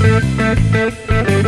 Música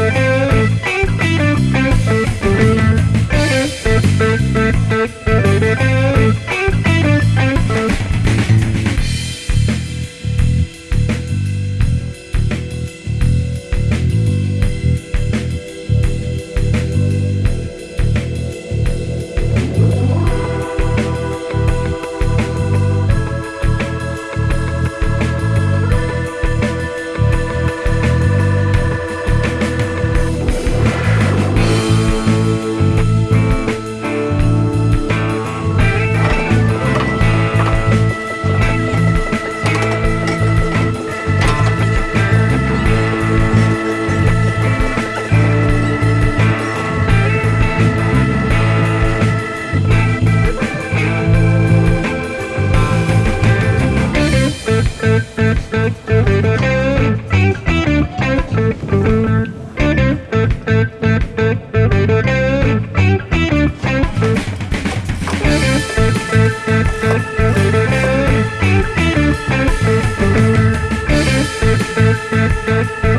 Thank.